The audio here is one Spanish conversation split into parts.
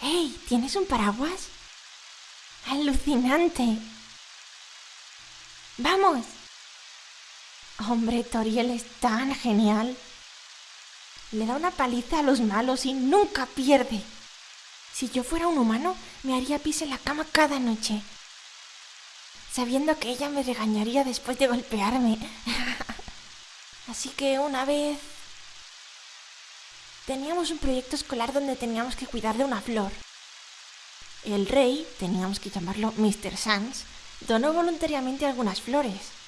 ¡Hey! ¿Tienes un paraguas? ¡Alucinante! ¡Vamos! Hombre, Toriel es tan genial. Le da una paliza a los malos y nunca pierde. Si yo fuera un humano, me haría pis en la cama cada noche, sabiendo que ella me regañaría después de golpearme. Así que una vez teníamos un proyecto escolar donde teníamos que cuidar de una flor. El rey, teníamos que llamarlo Mr. Sans, donó voluntariamente algunas flores.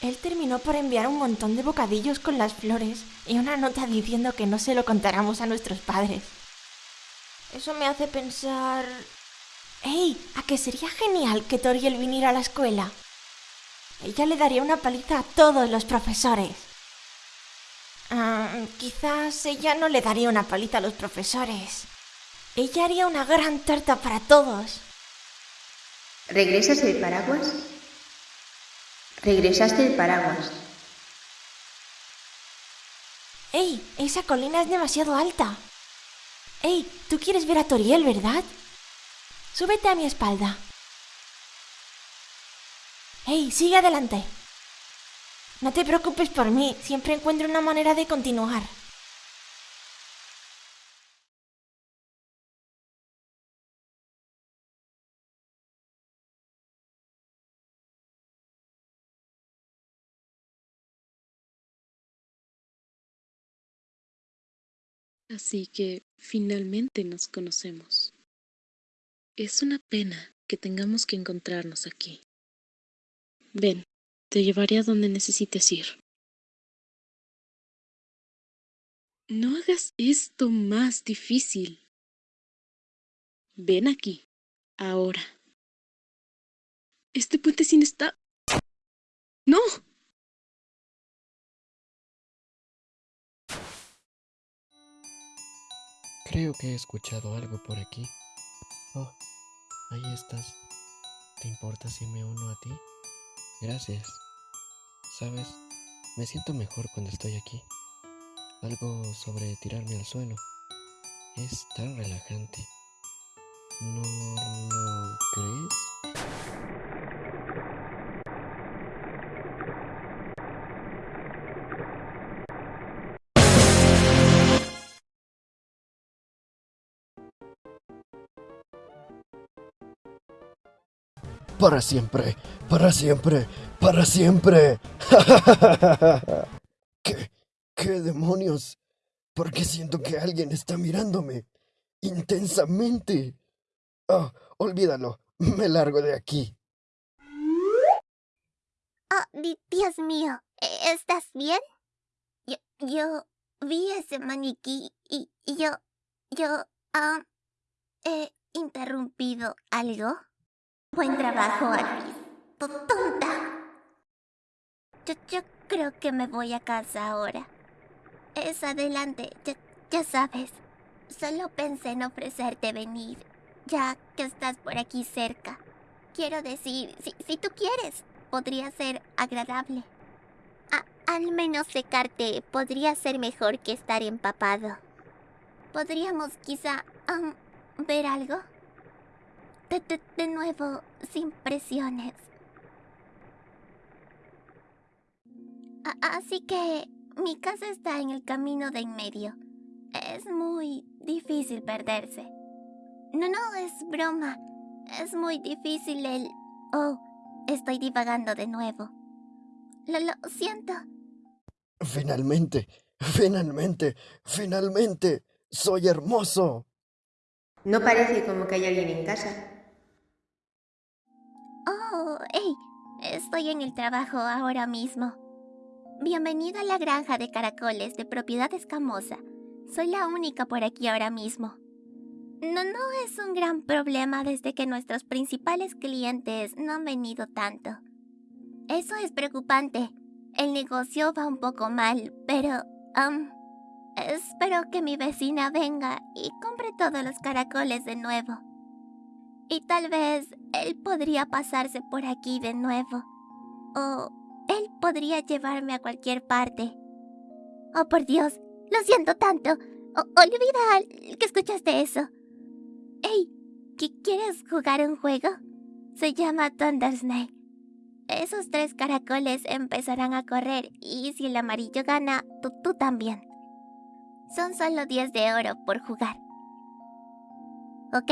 Él terminó por enviar un montón de bocadillos con las flores y una nota diciendo que no se lo contáramos a nuestros padres. Eso me hace pensar... ¡Ey! ¿A que sería genial que Toriel viniera a la escuela? Ella le daría una paliza a todos los profesores. Ah, quizás ella no le daría una paliza a los profesores. Ella haría una gran tarta para todos. ¿Regresas el paraguas? Regresaste el paraguas. ¡Ey! Esa colina es demasiado alta. ¡Ey! Tú quieres ver a Toriel, ¿verdad? Súbete a mi espalda. ¡Ey! Sigue adelante. No te preocupes por mí, siempre encuentro una manera de continuar. Así que finalmente nos conocemos. Es una pena que tengamos que encontrarnos aquí. Ven, te llevaré a donde necesites ir. No hagas esto más difícil. Ven aquí, ahora. Este puente sin está... ¡No! Creo que he escuchado algo por aquí. Oh, ahí estás. ¿Te importa si me uno a ti? Gracias. Sabes, me siento mejor cuando estoy aquí. Algo sobre tirarme al suelo. Es tan relajante. ¿No lo crees? Para siempre, para siempre, para siempre. ¿Qué? ¿Qué demonios? Porque siento que alguien está mirándome intensamente. Oh, olvídalo. Me largo de aquí. Oh, di- Dios mío, ¿e- ¿estás bien? Yo, yo vi ese maniquí y, y yo, yo, ah, he interrumpido algo. Buen trabajo. Tu tonta. Yo, creo que me voy a casa ahora. Es adelante, ya, sabes. Solo pensé en ofrecerte venir, ya que estás por aquí cerca. Quiero decir, si, tú quieres, podría ser agradable. Al menos secarte podría ser mejor que estar empapado. ¿Podríamos quizá am, ver algo? De, de- de nuevo, sin presiones. A- así que mi casa está en el camino de en medio. Es muy difícil perderse. No, no, es broma. Es muy difícil el... Oh, estoy divagando de nuevo. Lo, lo siento. Finalmente, finalmente, finalmente. Soy hermoso. No parece como que hay alguien en casa. Hey, estoy en el trabajo ahora mismo. Bienvenido a la granja de caracoles de propiedad escamosa. Soy la única por aquí ahora mismo. No, no es un gran problema desde que nuestros principales clientes no han venido tanto. Eso es preocupante. El negocio va un poco mal, pero... um, espero que mi vecina venga y compre todos los caracoles de nuevo. Y tal vez él podría pasarse por aquí de nuevo. O él podría llevarme a cualquier parte. Oh, por Dios, lo siento tanto. O- olvida que escuchaste eso. Hey, ¿qui- ¿quieres jugar un juego? Se llama Thunder Snake. Esos tres caracoles empezarán a correr y si el amarillo gana, tú, tú también. Son solo 10 de oro por jugar. ¿Ok?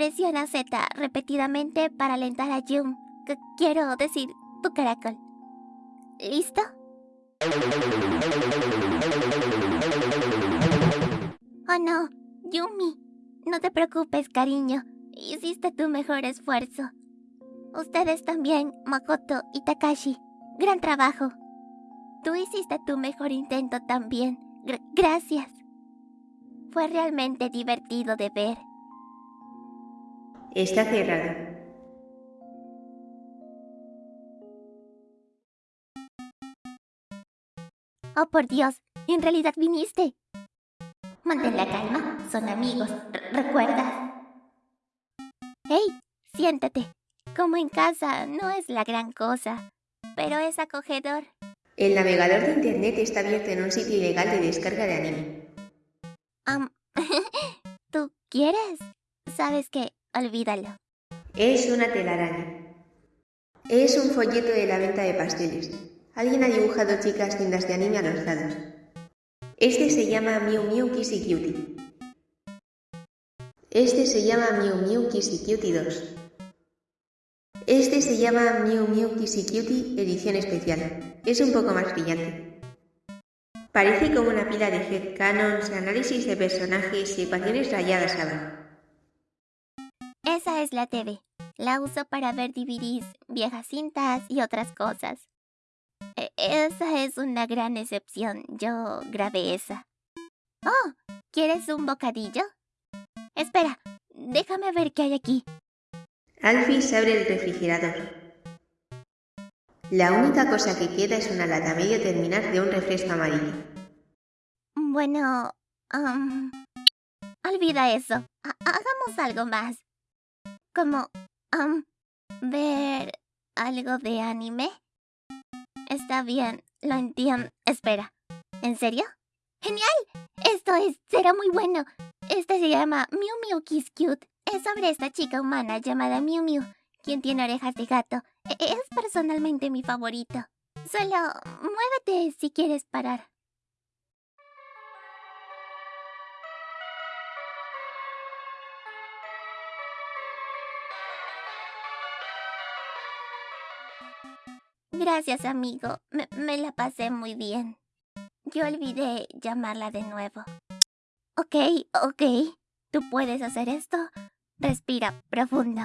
Presiona Z repetidamente para alentar a Yum. que quiero decir, tu caracol. ¿Listo? Oh no, Yumi. No te preocupes, cariño. Hiciste tu mejor esfuerzo. Ustedes también, Makoto y Takashi. Gran trabajo. Tú hiciste tu mejor intento también. Gr- gracias. Fue realmente divertido de ver. Está cerrado. Oh, por Dios, en realidad viniste. Mantén la calma, son amigos, r- ¿recuerdas? Hey, siéntate. Como en casa, no es la gran cosa, pero es acogedor. El navegador de internet está abierto en un sitio ilegal de descarga de anime. ¿Tú quieres? Sabes que, olvídalo. Es una telaraña. Es un folleto de la venta de pasteles. Alguien ha dibujado chicas tiendas de anime a los lados. Este se llama Miu Miu Kissy Cutie. Este se llama Miu Miu Kissy Cutie 2. Este se llama Miu Miu Kissy Cutie edición especial. Es un poco más brillante. Parece como una pila de headcanons, análisis de personajes y ecuaciones rayadas abajo. Esa es la TV. La uso para ver DVDs, viejas cintas y otras cosas. E- esa es una gran excepción. Yo grabé esa. Oh, ¿quieres un bocadillo? Espera, déjame ver qué hay aquí. Alfis abre el refrigerador. La única cosa que queda es una lata medio terminar de un refresco amarillo. Bueno, am, olvida eso. Ha- hagamos algo más. Como, am, ver algo de anime. Está bien, lo entiendo. Espera, ¿en serio? ¡Genial! Esto es, será muy bueno. Este se llama Miu Miu Kiss Cute. Es sobre esta chica humana llamada Miu Miu, quien tiene orejas de gato. E- Es personalmente mi favorito. Solo muévete si quieres parar. Gracias, amigo. Me, la pasé muy bien. Yo olvidé llamarla de nuevo. Ok, ok. Tú puedes hacer esto. Respira profundo.